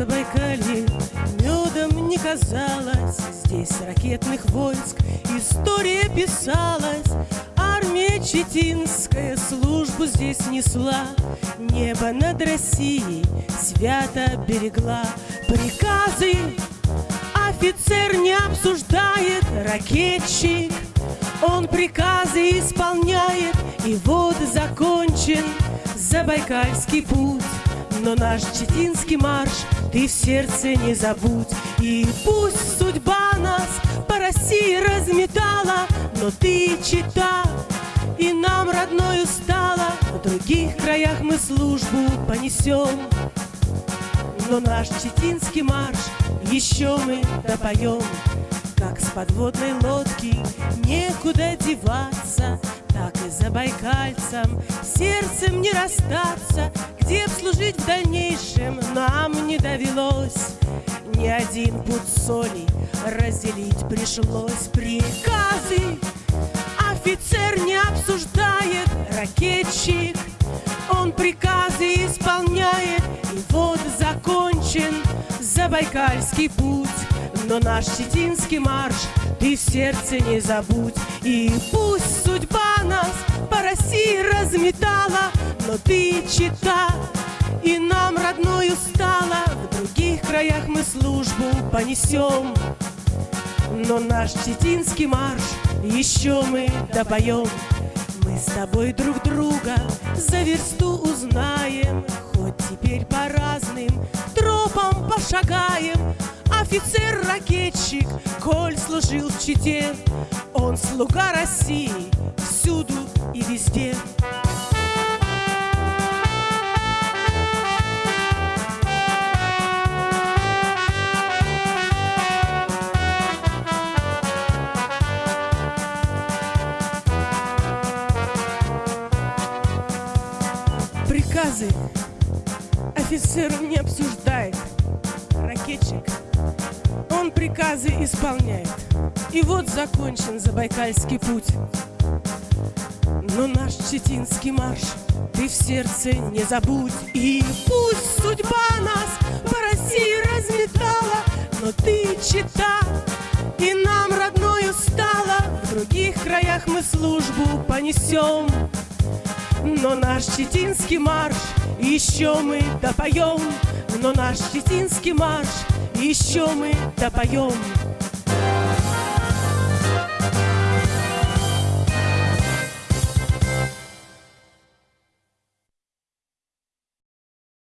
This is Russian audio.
Забайкалье медом не казалось. Здесь ракетных войск история писалась. Армия Читинская службу здесь несла. Небо над Россией свято берегла. Приказы офицер не обсуждает. Ракетчик, он приказы исполняет. И вот закончен Забайкальский путь но наш читинский марш ты в сердце не забудь. И пусть судьба нас по России разметала Но ты чита, и нам родною стала. В других краях мы службу понесем Но наш читинский марш еще мы допоем. Как с подводной лодки некуда деваться так и за байкальцем сердцем не расстаться, где б служить в дальнейшем нам не довелось. Ни один путь соли разделить пришлось приказы. Офицер не обсуждает, ракетчик, он приказы исполняет, и вот закончен Забайкальский путь. Но наш читинский марш ты в сердце не забудь. И пусть судьба нас по России разметала Но ты чита, и нам родною стала. В других краях мы службу понесем Но наш читинский марш еще мы допоем Мы с тобой друг друга за версту узнаем Хоть теперь по разным тропам пошагаем Офицер-ракетчик, коль служил в Чите, Он слуга России всюду и везде. Приказы офицер не обсуждает. Ракетчик приказы исполняет. И вот закончен Забайкальский путь. Но наш читинский марш ты в сердце не забудь. И пусть судьба нас по России разметала, но ты чита, и нам родною стала. В других краях мы службу понесем. Но наш читинский марш еще мы допоем, но наш читинский марш еще мы допоем.